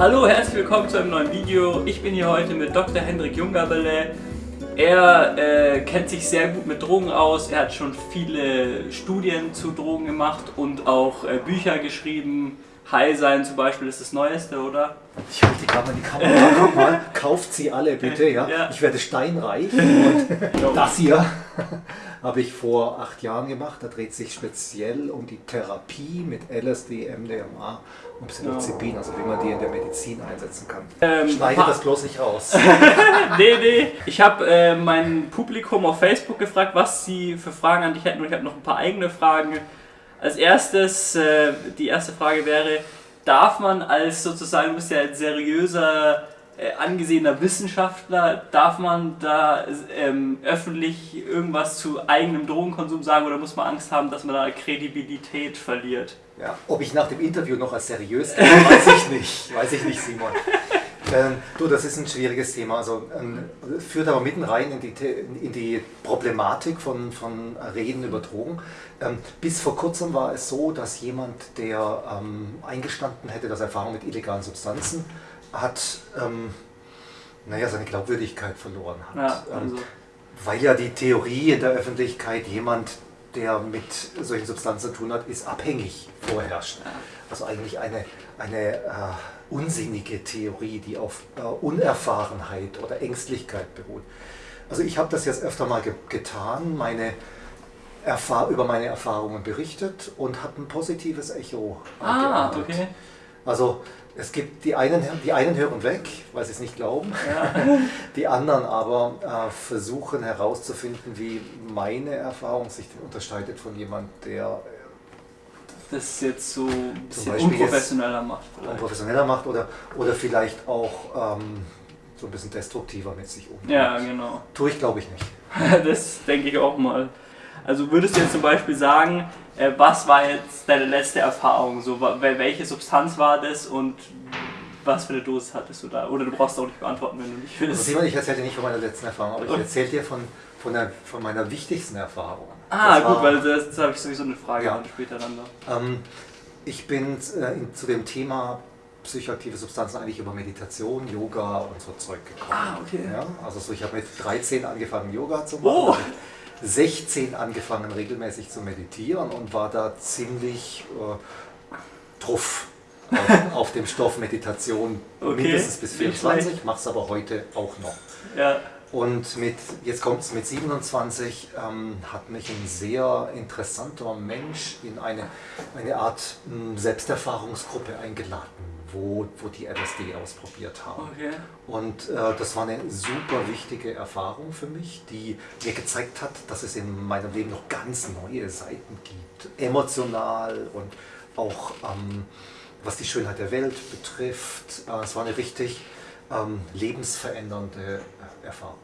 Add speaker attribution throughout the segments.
Speaker 1: Hallo, herzlich willkommen zu einem neuen Video. Ich bin hier heute mit Dr. Hendrik Jungabele. Er äh, kennt sich sehr gut mit Drogen aus. Er hat schon viele Studien zu Drogen gemacht und auch äh, Bücher geschrieben. High sein zum Beispiel ist das Neueste, oder?
Speaker 2: Ich halte gerade mal die Kamera. Guck mal, kauft sie alle bitte. Ja?
Speaker 1: Ja.
Speaker 2: Ich werde steinreich. Und das hier habe ich vor acht Jahren gemacht. Da dreht sich speziell um die Therapie mit LSD, MDMA und Psilocybin, also wie man die in der Medizin einsetzen kann.
Speaker 1: Ähm,
Speaker 2: Schneide das bloß nicht raus.
Speaker 1: nee, nee. Ich habe äh, mein Publikum auf Facebook gefragt, was sie für Fragen an dich hätten und ich habe noch ein paar eigene Fragen. Als erstes, äh, die erste Frage wäre, darf man als sozusagen, du bist ja ein seriöser, äh, angesehener Wissenschaftler, darf man da ähm, öffentlich irgendwas zu eigenem Drogenkonsum sagen oder muss man Angst haben, dass man da Kredibilität verliert?
Speaker 2: Ja, ob ich nach dem Interview noch als seriös gehe, weiß ich nicht. Weiß ich nicht, Simon. Ähm, du, das ist ein schwieriges Thema. Also ähm, führt aber mitten rein in die, in die Problematik von, von Reden über Drogen. Ähm, bis vor kurzem war es so, dass jemand, der ähm, eingestanden hätte, dass er Erfahrung mit illegalen Substanzen hat, ähm, naja, seine Glaubwürdigkeit verloren hat.
Speaker 1: Ja,
Speaker 2: Ähm,
Speaker 1: also,
Speaker 2: weil ja die Theorie in der Öffentlichkeit, jemand, der mit solchen Substanzen zu tun hat, ist abhängig vorherrscht. Also eigentlich eine, eine äh, unsinnige Theorie, die auf äh, Unerfahrenheit oder Ängstlichkeit beruht. Also ich habe das jetzt öfter mal ge getan, meine Erfahr über meine Erfahrungen berichtet und habe ein positives Echo
Speaker 1: ah,
Speaker 2: geerntet.
Speaker 1: okay.
Speaker 2: Also es gibt die einen, die einen hören weg, weil sie es nicht glauben.
Speaker 1: Ja.
Speaker 2: Die anderen aber äh, versuchen herauszufinden, wie meine Erfahrung sich unterscheidet von jemand, der
Speaker 1: Das jetzt so ein bisschen unprofessioneller macht.
Speaker 2: äh,
Speaker 1: Vielleicht.
Speaker 2: professioneller macht oder, oder vielleicht auch ähm, so ein bisschen destruktiver mit sich umgeht.
Speaker 1: Ja, genau.
Speaker 2: Tue ich glaube ich nicht.
Speaker 1: Das denke ich auch mal. Also würdest du jetzt zum Beispiel sagen, äh, was war jetzt deine letzte Erfahrung? So, welche Substanz war das und was für eine Dosis hattest du da? Oder du brauchst auch nicht beantworten, wenn du nicht
Speaker 2: Also
Speaker 1: willst.
Speaker 2: Simon, ich erzähle dir nicht von meiner letzten Erfahrung, aber ich erzähle dir von, von, der, von meiner wichtigsten Erfahrung.
Speaker 1: Ah,
Speaker 2: Das
Speaker 1: gut,
Speaker 2: war-
Speaker 1: weil das, das habe ich sowieso eine Frage
Speaker 2: Ja.
Speaker 1: dann später dann noch.
Speaker 2: Ähm, ich bin äh, zu dem Thema psychoaktive Substanzen eigentlich über Meditation, Yoga und so Zeug gekommen.
Speaker 1: Ah, okay.
Speaker 2: Ja, also so, ich habe mit 13 angefangen Yoga zu machen,
Speaker 1: Oh.
Speaker 2: Mit 16 angefangen regelmäßig zu meditieren und war da ziemlich äh, truff auf, auf dem Stoff Meditation.
Speaker 1: Okay,
Speaker 2: mindestens bis
Speaker 1: nicht
Speaker 2: 24, mache es aber heute auch noch.
Speaker 1: Ja,
Speaker 2: Und mit, jetzt kommt es mit 27, ähm, hat mich ein sehr interessanter Mensch in eine, eine Art mh, Selbsterfahrungsgruppe eingeladen, wo, wo die LSD ausprobiert haben.
Speaker 1: okay.
Speaker 2: Und äh, das war eine super wichtige Erfahrung für mich, die mir gezeigt hat, dass es in meinem Leben noch ganz neue Seiten gibt. Emotional und auch ähm, was die Schönheit der Welt betrifft. Äh, es war eine richtig ähm, lebensverändernde Erfahrung.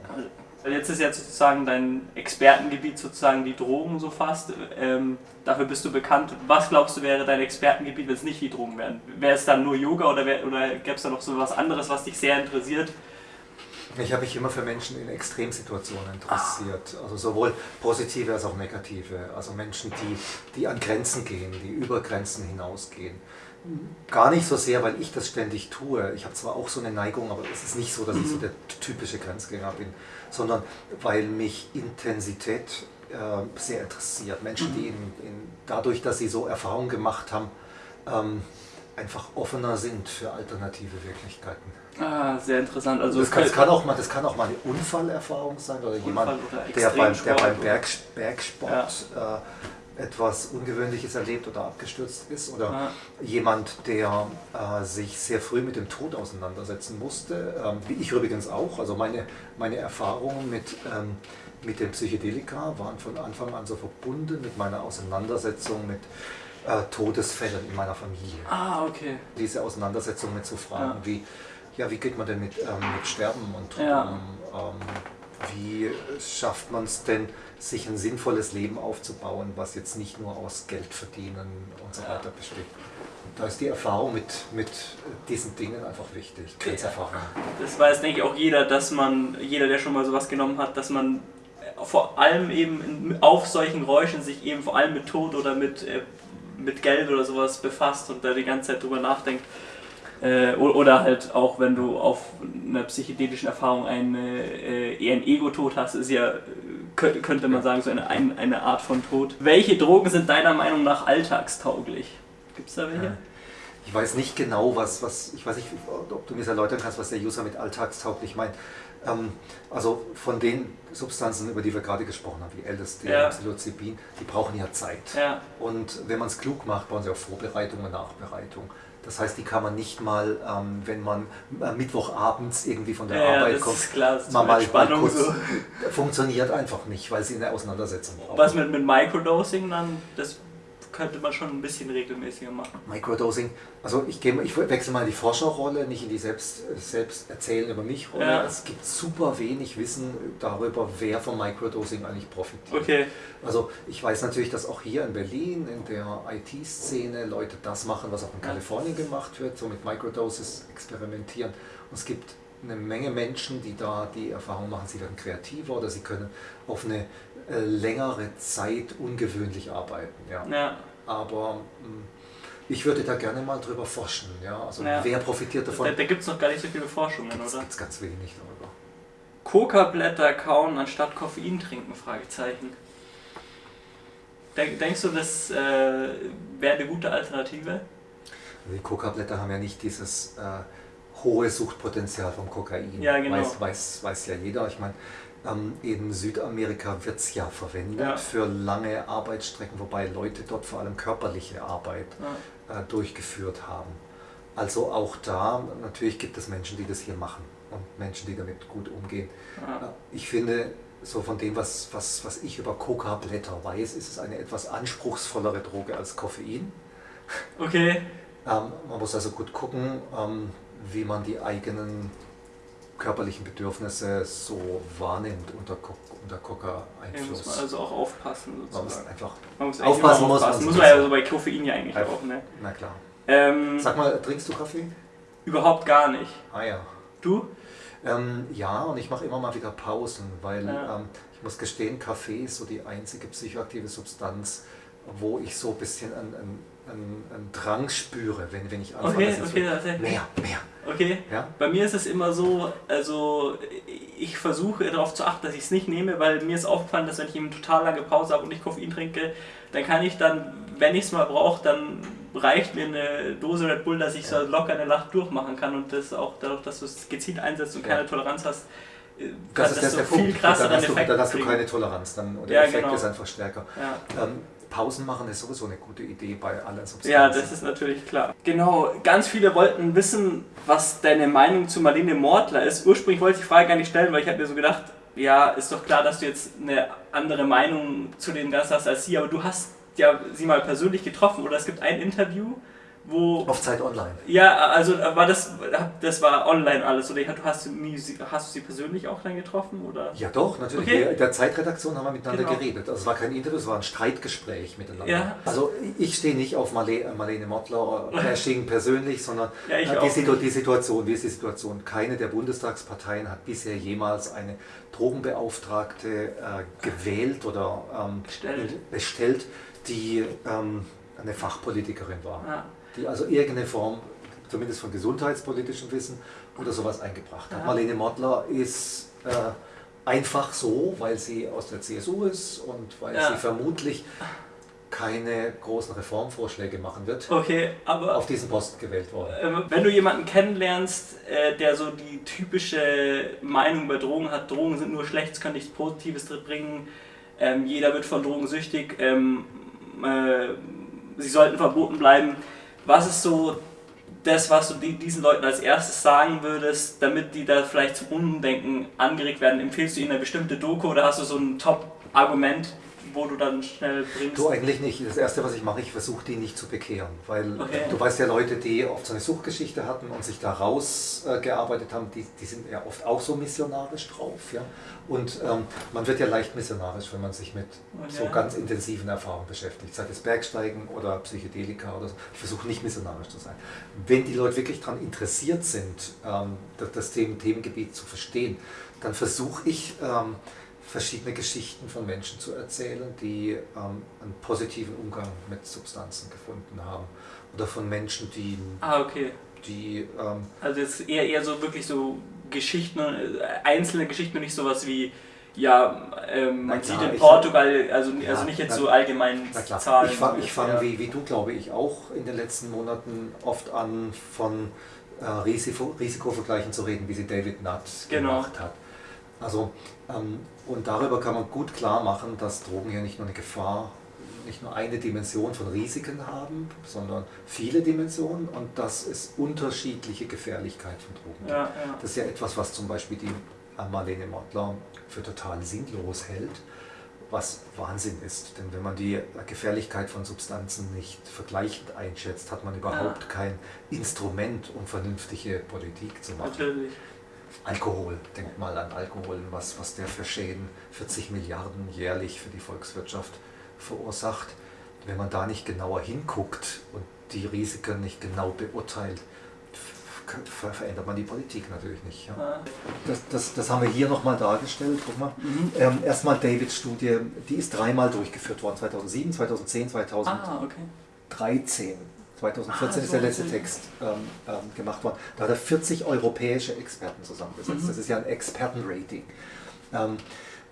Speaker 1: Weil Jetzt ist ja sozusagen dein Expertengebiet sozusagen die Drogen so fast. Ähm, dafür bist du bekannt. Was glaubst du wäre dein Expertengebiet, wenn es nicht die Drogen wären? Wäre es dann nur Yoga oder, wär, oder gäbe es da noch so was anderes, was dich sehr interessiert?
Speaker 2: Ich habe mich immer für Menschen in Extremsituationen interessiert, also sowohl positive als auch negative. Also Menschen, die, die an Grenzen gehen, die über Grenzen hinausgehen. Gar nicht so sehr, weil ich das ständig tue. Ich habe zwar auch so eine Neigung, aber es ist nicht so, dass ich so der typische Grenzgänger bin, sondern weil mich Intensität äh, sehr interessiert. Menschen, die in, in, dadurch, dass sie so Erfahrungen gemacht haben, ähm, einfach offener sind für alternative Wirklichkeiten.
Speaker 1: Ah, sehr interessant. Also
Speaker 2: Das kann, das, kann auch mal, das kann auch mal eine Unfallerfahrung sein oder jemand,
Speaker 1: oder
Speaker 2: der beim, der beim Berg, Bergsport äh, etwas Ungewöhnliches erlebt oder abgestürzt ist oder
Speaker 1: Ja.
Speaker 2: jemand, der äh, sich sehr früh mit dem Tod auseinandersetzen musste, ähm, wie ich übrigens auch. Also meine, meine Erfahrungen mit, ähm, mit den Psychedelika waren von Anfang an so verbunden mit meiner Auseinandersetzung mit äh, Todesfällen in meiner Familie
Speaker 1: Ah, okay.
Speaker 2: diese Auseinandersetzung mit so Fragen
Speaker 1: Ja.
Speaker 2: wie, ja, wie geht man denn mit, ähm, mit Sterben und
Speaker 1: Ja.
Speaker 2: Wie schafft man es denn, sich ein sinnvolles Leben aufzubauen, was jetzt nicht nur aus Geld verdienen und so weiter besteht? Und da ist die Erfahrung mit, mit diesen Dingen einfach wichtig, Grenzerfahrung.
Speaker 1: Das weiß, denke ich, auch jeder, dass man, jeder, der schon mal sowas genommen hat, dass man vor allem eben auf solchen Geräuschen sich eben vor allem mit Tod oder mit, äh, mit Geld oder sowas befasst und da die ganze Zeit drüber nachdenkt. Äh, oder halt auch, wenn du auf einer psychedelischen Erfahrung eine, äh, eher einen Ego-Tod hast, ist ja, könnte man sagen, so eine, eine Art von Tod. Welche Drogen sind deiner Meinung nach alltagstauglich? Gibt es da welche? Ja.
Speaker 2: Ich weiß nicht genau, was, was, ich weiß nicht, ob du mir das erläutern kannst, was der User mit alltagstauglich meint. Ähm, also von den Substanzen, über die wir gerade gesprochen haben, wie LSD, ja. Psilocybin, die brauchen ja Zeit. Ja. Und wenn man es klug macht, brauchen sie auch Vorbereitung und Nachbereitung. Das heißt, die kann man nicht mal, ähm, wenn man äh, Mittwochabends irgendwie von der ja, Arbeit kommt,
Speaker 1: klar, mal, mal, mal kurz, so.
Speaker 2: funktioniert einfach nicht, weil sie eine Auseinandersetzung brauchen.
Speaker 1: Was mit, mit Microdosing dann, das könnte man schon ein bisschen regelmäßiger machen.
Speaker 2: Microdosing, also ich, gehe, ich wechsle mal in die Forscherrolle, nicht in die selbst, selbst erzählen über mich Rolle. Ja. Es gibt super wenig Wissen darüber, wer vom Microdosing eigentlich profitiert.
Speaker 1: Okay.
Speaker 2: Also ich weiß natürlich, dass auch hier in Berlin in der IT-Szene Leute das machen, was auch in Kalifornien gemacht wird, so mit Microdoses experimentieren. Und es gibt eine Menge Menschen, die da die Erfahrung machen, sie werden kreativer oder sie können auf eine äh, längere Zeit ungewöhnlich arbeiten. Ja.
Speaker 1: ja.
Speaker 2: Aber mh, hm, ich würde da gerne mal drüber forschen. Ja? Also ja. wer profitiert davon?
Speaker 1: Da, da gibt es noch gar nicht so viele Forschungen,
Speaker 2: gibt's,
Speaker 1: oder?
Speaker 2: Gibt ganz wenig darüber.
Speaker 1: Coca-Blätter kauen anstatt Koffein trinken? Fragezeichen. Denkst du, das äh, wäre eine gute Alternative?
Speaker 2: Die Coca-Blätter haben ja nicht dieses äh, hohe Suchtpotenzial vom Kokain.
Speaker 1: Ja, genau.
Speaker 2: Weiß, weiß, weiß ja jeder. Ich meine, ähm, in Südamerika wird es ja verwendet ja. für lange Arbeitsstrecken, wobei Leute dort vor allem körperliche Arbeit ja. äh, durchgeführt haben. Also auch da, natürlich gibt es Menschen, die das hier machen und Menschen, die damit gut umgehen. Ja. Äh, ich finde, so von dem, was, was, was ich über Coca-Blätter weiß, ist es eine etwas anspruchsvollere Droge als Koffein.
Speaker 1: Okay.
Speaker 2: Ähm, man muss also gut gucken, ähm, wie man die eigenen körperlichen Bedürfnisse so wahrnimmt unter, unter Coca-Einfluss. Ja, muss
Speaker 1: man also auch aufpassen.
Speaker 2: Sozusagen. Man muss einfach
Speaker 1: man muss aufpassen. Muss, aufpassen. muss man ja so bei Koffein ja eigentlich auch. Ne?
Speaker 2: Na klar.
Speaker 1: Ähm,
Speaker 2: Sag mal, trinkst du Kaffee?
Speaker 1: Überhaupt gar nicht.
Speaker 2: Ah ja.
Speaker 1: Du?
Speaker 2: Ähm, ja, und ich mache immer mal wieder Pausen, weil ja. ähm, ich muss gestehen, Kaffee ist so die einzige psychoaktive Substanz, wo ich so ein bisschen an, an einen, einen Drang spüre, wenn, wenn ich
Speaker 1: anfange. Okay, okay, so,
Speaker 2: mehr, mehr.
Speaker 1: Okay. Ja? Bei mir ist es immer so, also ich versuche darauf zu achten, dass ich es nicht nehme, weil mir ist aufgefallen, dass wenn ich eine total lange Pause habe und ich Koffein trinke, dann kann ich dann, wenn ich es mal brauche, dann reicht mir eine Dose Red Bull, dass ich so locker eine Nacht durchmachen kann und das auch dadurch, dass du es gezielt einsetzt und keine ja. Toleranz hast,
Speaker 2: äh, das ist das so der viel Punkt. Dann hast, du, dann hast du keine Toleranz, dann, und der ja, Effekt genau. ist einfach stärker.
Speaker 1: Ja.
Speaker 2: Ähm, Pausen machen ist sowieso eine gute Idee bei allen Substanzen.
Speaker 1: Ja, das ist natürlich klar. Genau, ganz viele wollten wissen, was deine Meinung zu Marlene Mortler ist. Ursprünglich wollte ich die Frage gar nicht stellen, weil ich habe mir so gedacht, ja, ist doch klar, dass du jetzt eine andere Meinung zu dem Ganzen hast als sie, aber du hast ja sie mal persönlich getroffen oder es gibt ein Interview, wo.
Speaker 2: Auf Zeit Online.
Speaker 1: Ja, also äh, war das, das war online alles oder hast du, nie, hast du sie persönlich auch dann getroffen? Oder?
Speaker 2: Ja doch, natürlich. Okay. In der Zeitredaktion haben wir miteinander genau. geredet. Also es war kein Interview, es war ein Streitgespräch miteinander. Ja. Also ich stehe nicht auf Marlene, Marlene Mottler, Bashing persönlich, sondern ja, die, Situ die, Situation, wie ist die Situation? Keine der Bundestagsparteien hat bisher jemals eine Drogenbeauftragte äh, gewählt oder ähm, bestellt. bestellt, die ähm, eine Fachpolitikerin war. Ja die also irgendeine Form, zumindest von gesundheitspolitischem Wissen oder sowas eingebracht hat. Ja. Marlene Mottler ist äh, einfach so, weil sie aus der CSU ist und weil ja. sie vermutlich keine großen Reformvorschläge machen wird,
Speaker 1: okay, aber
Speaker 2: auf diesen Posten gewählt worden.
Speaker 1: Äh, wenn du jemanden kennenlernst, äh, der so die typische Meinung über Drogen hat, Drogen sind nur schlecht, es kann nichts Positives drin bringen, ähm, jeder wird von Drogen süchtig, ähm, äh, sie sollten verboten bleiben. Was ist so das, was du diesen Leuten als erstes sagen würdest, damit die da vielleicht zum Umdenken angeregt werden? Empfehlst du ihnen eine bestimmte Doku oder hast du so ein Top-Argument, wo du dann schnell bringst?
Speaker 2: Du eigentlich nicht. Das Erste, was ich mache, ich versuche die nicht zu bekehren. Weil okay. du weißt ja, Leute, die oft so eine Suchtgeschichte hatten und sich da rausgearbeitet äh, haben, die, die sind ja oft auch so missionarisch drauf. Ja? Und ähm, man wird ja leicht missionarisch, wenn man sich mit okay. so ganz intensiven Erfahrungen beschäftigt, sei es Bergsteigen oder Psychedelika oder so. Ich versuche nicht missionarisch zu sein. Wenn die Leute wirklich daran interessiert sind, ähm, das, das Themengebiet zu verstehen, dann versuche ich, ähm, verschiedene Geschichten von Menschen zu erzählen, die ähm, einen positiven Umgang mit Substanzen gefunden haben. Oder von Menschen, die
Speaker 1: ah, okay.
Speaker 2: die... Ähm,
Speaker 1: also jetzt eher, eher so wirklich so Geschichten, äh, einzelne Geschichten und nicht sowas wie ja, ähm, man klar, sieht in Portugal, also, ja, also nicht jetzt na, so allgemein
Speaker 2: Zahlen. Ich fange fang ja. wie, wie du, glaube ich, auch in den letzten Monaten oft an, von äh, Risiko, Risikovergleichen zu reden, wie sie David Nutt genau. gemacht hat. Also, ähm, und darüber kann man gut klar machen, dass Drogen ja nicht nur eine Gefahr, nicht nur eine Dimension von Risiken haben, sondern viele Dimensionen und dass es unterschiedliche Gefährlichkeit von Drogen gibt. Ja, das ist ja etwas, was zum Beispiel die Marlene Mottler für total sinnlos hält, was Wahnsinn ist. Denn wenn man die Gefährlichkeit von Substanzen nicht vergleichend einschätzt, hat man überhaupt ja. kein Instrument, um vernünftige Politik zu machen. Natürlich. Alkohol, denkt mal an Alkohol, was, was der für Schäden, 40 Milliarden jährlich für die Volkswirtschaft verursacht. Wenn man da nicht genauer hinguckt und die Risiken nicht genau beurteilt, verändert man die Politik natürlich nicht. Ja. Das, das, das haben wir hier nochmal dargestellt. Guck mal. Mhm. Ähm, erstmal Davids Studie, die ist dreimal durchgeführt worden, 2007, 2010, 2013. Ah, okay. 2014 ah, ist der letzte. Text ähm, ähm, gemacht worden. Da hat er 40 europäische Experten zusammengesetzt. Mhm. Das ist ja ein Expertenrating. Ähm,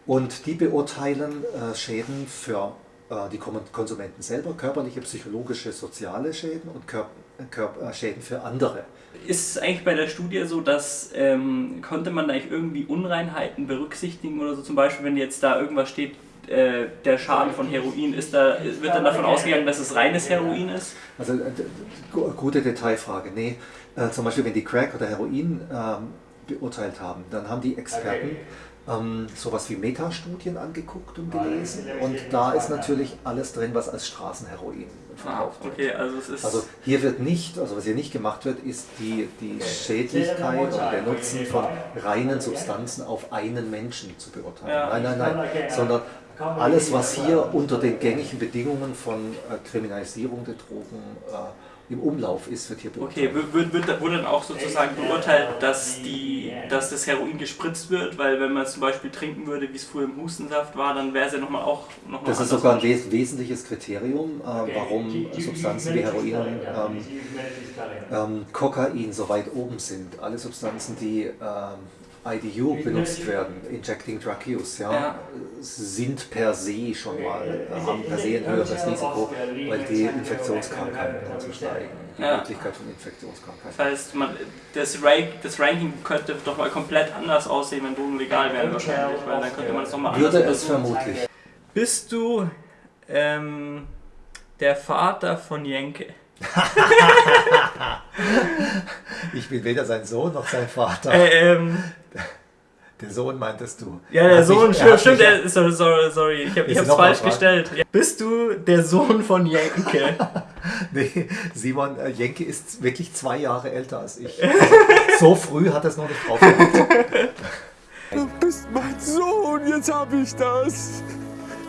Speaker 2: und die beurteilen äh, Schäden für äh, die Konsumenten selber, körperliche, psychologische, soziale Schäden und Kör Kör äh, Schäden für andere
Speaker 1: ist es eigentlich bei der Studie so, dass ähm, konnte man da eigentlich irgendwie Unreinheiten berücksichtigen oder so zum Beispiel, wenn jetzt da irgendwas steht, äh, der Schaden von Heroin, ist da, wird dann davon ausgegangen, dass es reines Heroin ist?
Speaker 2: Also äh, gute Detailfrage. Nee, äh, zum Beispiel wenn die Crack oder Heroin ähm, beurteilt haben, dann haben die Experten ähm, sowas wie Metastudien angeguckt und gelesen. und da ist natürlich alles drin, was als Straßenheroin verkauft
Speaker 1: ah, okay, also, es ist
Speaker 2: also hier wird nicht, also was hier nicht gemacht wird, ist die, die Schädlichkeit und der Nutzen von reinen Substanzen auf einen Menschen zu beurteilen. Ja. Nein, nein, nein, sondern alles, was hier unter den gängigen Bedingungen von äh, Kriminalisierung der Drogen äh, im Umlauf ist, wird hier
Speaker 1: beurteilt. Okay, wird, wird, wurde dann auch sozusagen beurteilt, dass, die, dass das Heroin gespritzt wird, weil wenn man es zum Beispiel trinken würde, wie es früher im Hustensaft war, dann wäre es ja nochmal auch noch
Speaker 2: mal Das ist sogar ein wes wesentliches Kriterium, äh, warum Substanzen wie Heroin, ähm, ähm, Kokain so weit oben sind. Alle Substanzen, die ähm, IDU benutzt werden, Injecting Drug Use, ja, ja, sind per se schon mal, äh, haben per se ein höheres Risiko, weil die Infektionskrankheiten dazu steigen, die ja. Möglichkeit von Infektionskrankheiten.
Speaker 1: Das heißt, man, das, Rank, das, Ranking könnte doch mal komplett anders aussehen, wenn Drogen legal wären wahrscheinlich, weil dann könnte man es nochmal
Speaker 2: anders Würde es vermutlich.
Speaker 1: Bist du ähm, der Vater von Jenke?
Speaker 2: ich bin weder sein Sohn noch sein Vater.
Speaker 1: Äh, ähm,
Speaker 2: der Sohn meintest du.
Speaker 1: Ja, der Sohn, mich, stimmt, stimmt der, sorry, sorry, sorry, ich, hab, ich hab's falsch gestellt. Bist du der Sohn von Jenke?
Speaker 2: nee, Simon, äh, Jenke ist wirklich zwei Jahre älter als ich. Also, so früh hat er es noch nicht drauf.
Speaker 3: Du bist mein Sohn, jetzt hab ich das.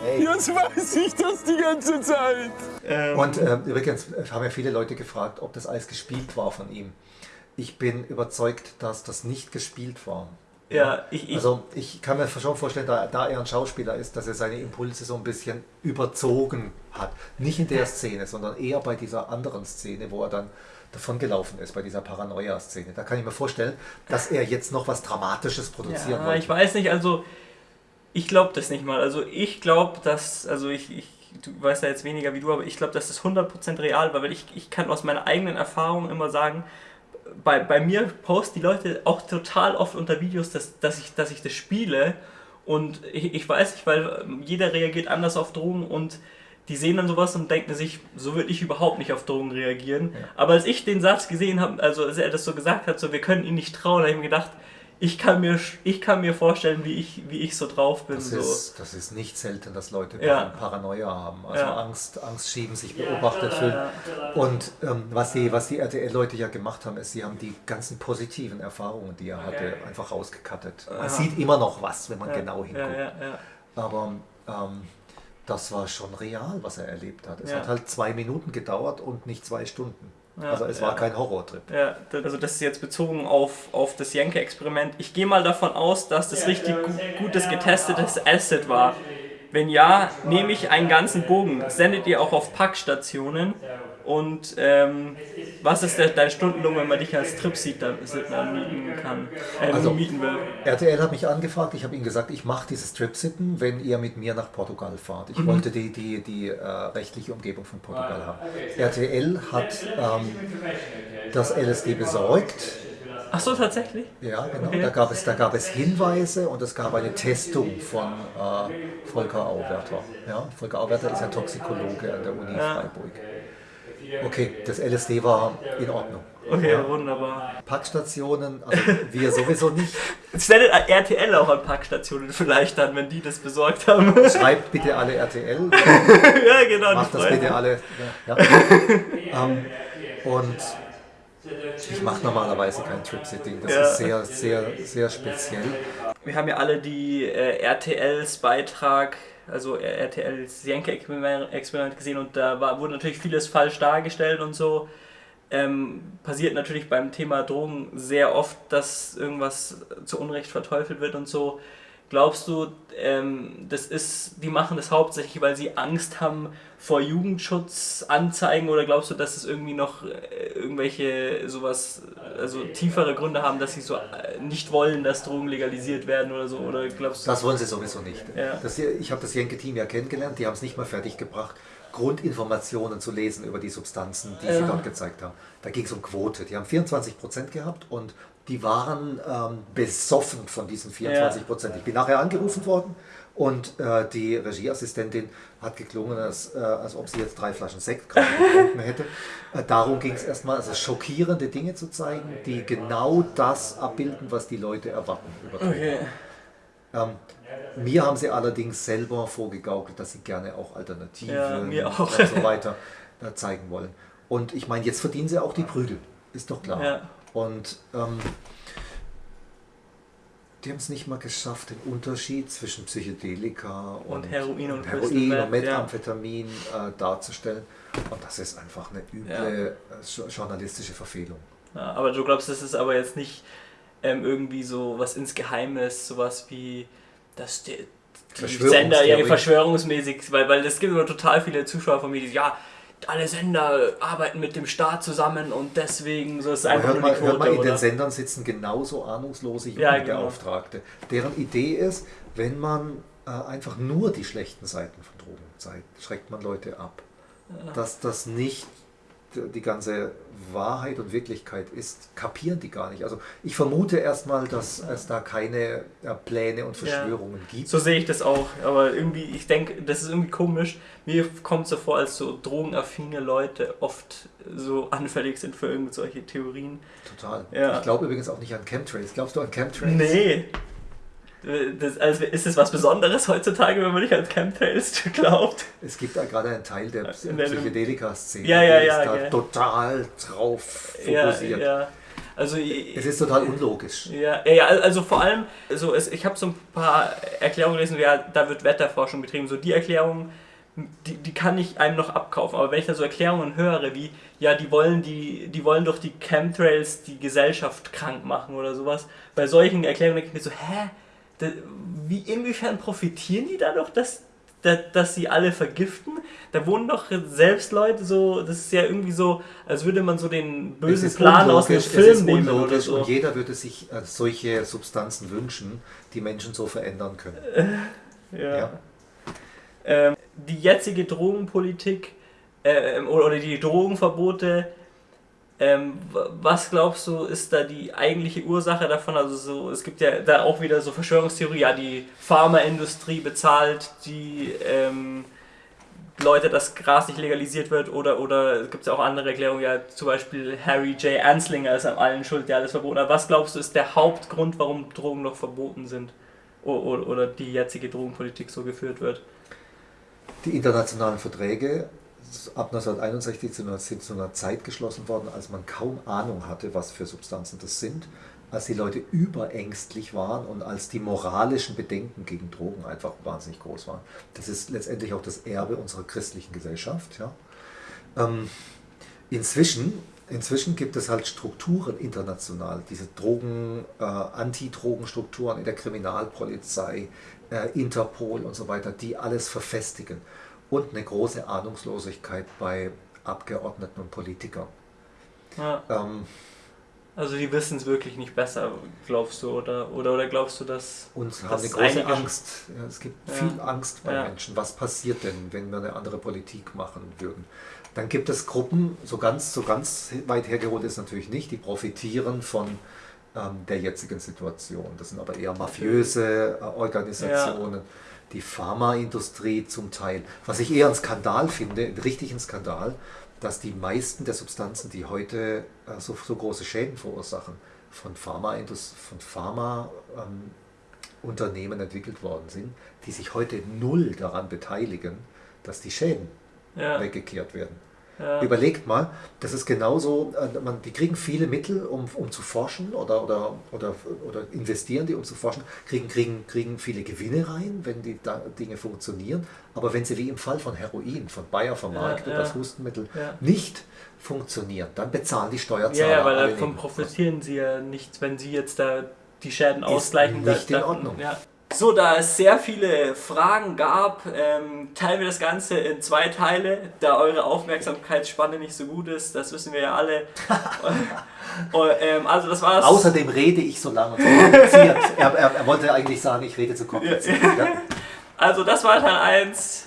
Speaker 3: Hey. Jetzt weiß ich das die ganze Zeit.
Speaker 2: Ähm. Und äh, übrigens haben ja viele Leute gefragt, ob das alles gespielt war von ihm. Ich bin überzeugt, dass das nicht gespielt war.
Speaker 1: Ja, ich, ich,
Speaker 2: also ich kann mir schon vorstellen, da, da, er ein Schauspieler ist, dass er seine Impulse so ein bisschen überzogen hat. Nicht in der Szene, sondern eher bei dieser anderen Szene, wo er dann davon gelaufen ist, bei dieser Paranoia-Szene. Da kann ich mir vorstellen, dass er jetzt noch was Dramatisches produzieren ja, wollte.
Speaker 1: Ich weiß nicht, also ich glaube das nicht mal. Also ich glaube, dass, also ich, ich, du weißt ja jetzt weniger wie du, aber ich glaube, dass das 100% real war, weil ich, ich kann aus meiner eigenen Erfahrung immer sagen, bei, bei mir posten die Leute auch total oft unter Videos, dass, dass, ich, dass ich das spiele und ich, ich weiß nicht, weil jeder reagiert anders auf Drogen und die sehen dann sowas und denken sich, so würde ich überhaupt nicht auf Drogen reagieren. Ja. Aber als ich den Satz gesehen habe, also als er das so gesagt hat, so wir können ihn nicht trauen, habe ich mir gedacht, ich kann mir, ich kann mir vorstellen, wie ich, wie ich so drauf bin.
Speaker 2: Das,
Speaker 1: so.
Speaker 2: ist, das ist nicht selten, dass Leute ja. Paranoia haben. Also ja. Angst, Angst schieben, sich beobachtet fühlen. Ja, und ähm, was die, was die RTL-Leute ja gemacht haben, ist, sie haben die ganzen positiven Erfahrungen, die er hatte, einfach rausgekattet. Man sieht immer noch was, wenn man genau hinguckt. Aber ähm, das war schon real, was er erlebt hat. Es hat halt zwei Minuten gedauert und nicht zwei Stunden. Ja, also es war kein Horrortrip.
Speaker 1: Ja, also das ist jetzt bezogen auf, auf das Jenke-Experiment. Ich gehe mal davon aus, dass das richtig gu gutes getestetes Asset war. Wenn ja, nehme ich einen ganzen Bogen. sendet ihr auch auf Packstationen Und ähm, was ist der, dein Stundenlohn, wenn man dich als Trip-Sitter mieten kann, äh,
Speaker 2: Also,
Speaker 1: mieten will?
Speaker 2: RTL hat mich angefragt, ich habe ihnen gesagt, ich mache dieses Trip-Sitten, wenn ihr mit mir nach Portugal fahrt. Ich wollte die, die, die äh, rechtliche Umgebung von Portugal haben. RTL hat ähm, das LSD besorgt.
Speaker 1: Ach so, tatsächlich?
Speaker 2: Ja, genau.
Speaker 1: Okay.
Speaker 2: Da, gab es, da gab es Hinweise und es gab eine Testung von äh, Volker Auwerter. Ja, Volker Auwerter ist ein Toxikologe an der Uni
Speaker 1: Ja.
Speaker 2: Freiburg. Okay, das LSD war in Ordnung.
Speaker 1: Okay, wunderbar.
Speaker 2: Packstationen, also wir sowieso nicht.
Speaker 1: Sendet RTL auch an Packstationen vielleicht dann, wenn die das besorgt haben.
Speaker 2: Schreibt bitte alle RTL,
Speaker 1: ja, genau.
Speaker 2: macht das bitte alle. Ja. ähm, und ich mache normalerweise kein Trip-Sitting. Das
Speaker 1: Ja.
Speaker 2: ist sehr, sehr, sehr speziell.
Speaker 1: Wir haben ja alle die äh, RTLs Beitrag, also RTLs Jenke-Experiment gesehen und da war, wurde natürlich vieles falsch dargestellt und so. Ähm, passiert natürlich beim Thema Drogen sehr oft, dass irgendwas zu Unrecht verteufelt wird und so. Glaubst du, ähm, das ist, die machen das hauptsächlich, weil sie Angst haben vor Jugendschutzanzeigen oder glaubst du, dass es irgendwie noch äh, irgendwelche sowas, also tiefere Gründe haben, dass sie so äh, nicht wollen, dass Drogen legalisiert werden oder so? Oder glaubst du?
Speaker 2: Das wollen sie sowieso nicht.
Speaker 1: Ja.
Speaker 2: Das, hier- ich habe das Jenke-Team ja kennengelernt, die haben es nicht mal fertig gebracht, Grundinformationen zu lesen über die Substanzen, die sie
Speaker 1: Ja.
Speaker 2: dort gezeigt haben. Da ging es um Quote. Die haben 24% gehabt und die waren ähm, besoffen von diesen 24%. Ich bin nachher angerufen worden und äh, die Regieassistentin hat geklungen, als, äh, als ob sie jetzt drei Flaschen Sekt gerade getrunken hätte. Äh, darum ging es erstmal, also schockierende Dinge zu zeigen, die genau das abbilden, was die Leute erwarten.
Speaker 1: Okay.
Speaker 2: Ähm, mir haben sie allerdings selber vorgegaukelt, dass sie gerne auch Alternativen
Speaker 1: Ja, auch.
Speaker 2: und so weiter äh, zeigen wollen. Und ich meine, jetzt verdienen sie auch die Prügel, ist doch klar.
Speaker 1: Ja.
Speaker 2: Und ähm, die haben es nicht mal geschafft, den Unterschied zwischen Psychedelika und,
Speaker 1: Und Heroin und
Speaker 2: Heroin und Methamphetamin äh, darzustellen. Und das ist einfach eine üble äh, jo- journalistische Verfehlung.
Speaker 1: Ja, aber du glaubst, das ist aber jetzt nicht ähm, irgendwie so was ins Geheimnis, sowas wie dass die, Sender ja verschwörungsmäßig, weil, weil es gibt immer total viele Zuschauer von mir, die sagen, ja, alle Sender arbeiten mit dem Staat zusammen und deswegen so ist einfach
Speaker 2: hört
Speaker 1: nur
Speaker 2: mal,
Speaker 1: die
Speaker 2: hört
Speaker 1: Quote,
Speaker 2: in den? Sendern sitzen genauso ahnungslose
Speaker 1: Ja,
Speaker 2: Jugendbeauftragte. Deren Idee ist, wenn man äh, einfach nur die schlechten Seiten von Drogen zeigt, schreckt man Leute ab. Dass das nicht die ganze Wahrheit und Wirklichkeit ist, kapieren die gar nicht. Also ich vermute erstmal, dass es da keine äh, Pläne und Verschwörungen gibt.
Speaker 1: So sehe ich das auch, aber irgendwie, ich denke, das ist irgendwie komisch. Mir kommt es so vor, als so drogenaffine Leute oft so anfällig sind für irgendwelche Theorien.
Speaker 2: Total.
Speaker 1: Ja.
Speaker 2: Ich glaube übrigens auch nicht an Chemtrails. Glaubst du an Chemtrails?
Speaker 1: Nee. Das, also ist es was Besonderes heutzutage, wenn man nicht an Chemtrails glaubt?
Speaker 2: Es gibt da gerade einen Teil der
Speaker 1: der-
Speaker 2: Psychedelika-Szene,
Speaker 1: Ja, ja, ja,
Speaker 2: ist da total drauf fokussiert.
Speaker 1: Also,
Speaker 2: Es ist total unlogisch.
Speaker 1: Ja, ja, ja, also vor allem, so es, ich habe so ein paar Erklärungen gelesen, ja, da wird Wetterforschung betrieben. So die Erklärungen, die, die kann ich einem noch abkaufen. Aber wenn ich da so Erklärungen höre, wie, ja, die wollen die, die wollen durch die Chemtrails die Gesellschaft krank machen oder sowas, bei solchen Erklärungen denke ich mir so, hä? Wie, inwiefern profitieren die dadurch, dass, dass, dass sie alle vergiften? Da wohnen doch selbst Leute so, das ist ja irgendwie so, als würde man so den bösen Plan aus dem Film nehmen oder so.
Speaker 2: und jeder würde sich äh, solche Substanzen wünschen, die Menschen so verändern können.
Speaker 1: Ja.
Speaker 2: Ja.
Speaker 1: Ähm, die jetzige Drogenpolitik äh, oder die Drogenverbote, ähm, was glaubst du, ist da die eigentliche Ursache davon? Also so, es gibt ja da auch wieder so Verschwörungstheorie, ja, die Pharmaindustrie bezahlt die ähm, Leute, dass Gras nicht legalisiert wird oder oder es gibt ja auch andere Erklärungen, ja, zum Beispiel Harry J. Anslinger ist an allen schuld, der alles verboten hat. Was glaubst du, ist der Hauptgrund, warum Drogen noch verboten sind? O- o- Oder die jetzige Drogenpolitik so geführt wird?
Speaker 2: Die internationalen Verträge ab 1961 sind zu einer Zeit geschlossen worden, als man kaum Ahnung hatte, was für Substanzen das sind, als die Leute überängstlich waren und als die moralischen Bedenken gegen Drogen einfach wahnsinnig groß waren. Das ist letztendlich auch das Erbe unserer christlichen Gesellschaft. Ja. Ähm, inzwischen, inzwischen gibt es halt Strukturen international, diese Drogen, äh, Anti-Drogen-Strukturen in der Kriminalpolizei, äh, Interpol und so weiter, die alles verfestigen. Und eine große Ahnungslosigkeit bei Abgeordneten und Politikern.
Speaker 1: Ja.
Speaker 2: Ähm,
Speaker 1: Also die wissen es wirklich nicht besser, glaubst du, oder, oder, oder glaubst du, dass...
Speaker 2: und
Speaker 1: Das
Speaker 2: haben eine große Angst. Ja, es gibt
Speaker 1: Ja.
Speaker 2: viel Angst bei
Speaker 1: Ja.
Speaker 2: Menschen. Was passiert denn, wenn wir eine andere Politik machen würden? Dann gibt es Gruppen, so ganz, so ganz weit hergeholt ist natürlich nicht, die profitieren von ähm, der jetzigen Situation. Das sind aber eher mafiöse äh, Organisationen, die Pharmaindustrie zum Teil. Was ich eher einen Skandal finde, einen richtigen Skandal, dass die meisten der Substanzen, die heute äh, so, so große Schäden verursachen, von von Pharma, ähm, entwickelt worden sind, die sich heute null daran beteiligen, dass die Schäden
Speaker 1: Ja,
Speaker 2: weggekehrt werden.
Speaker 1: Ja,
Speaker 2: Überlegt mal, das ist genauso, äh, man, die kriegen viele Mittel, um, um zu forschen oder, oder, oder, oder investieren die, um zu forschen, kriegen, kriegen, kriegen viele Gewinne rein, wenn die da Dinge funktionieren. Aber wenn sie wie im Fall von Heroin, von Bayer vermarktet,
Speaker 1: Ja, ja.
Speaker 2: das Hustenmittel, nicht funktionieren, dann bezahlen die Steuerzahler
Speaker 1: ja, weil davon profitieren sie ja nicht, wenn sie jetzt da die Schäden ausgleichen.
Speaker 2: nicht
Speaker 1: da,
Speaker 2: in Ordnung.
Speaker 1: Ja. So, da es sehr viele Fragen gab, ähm, teilen wir das Ganze in zwei Teile, da eure Aufmerksamkeitsspanne nicht so gut ist, das wissen wir ja alle. Und, ähm, also das war's.
Speaker 2: Außerdem rede ich so lange und so kompliziert. er, er, er wollte eigentlich sagen, ich rede zu kompliziert. Ja.
Speaker 1: Also das war Teil 1.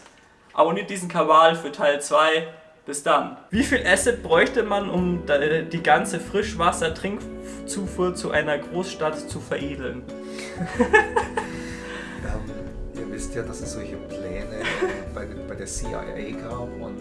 Speaker 1: Abonniert diesen Kanal für Teil 2. Bis dann. Wie viel Acid bräuchte man, um die ganze Frischwasser-Trinkzufuhr zu einer Großstadt zu veredeln?
Speaker 2: Wisst ja, dass es solche Pläne bei, bei der CIA gab und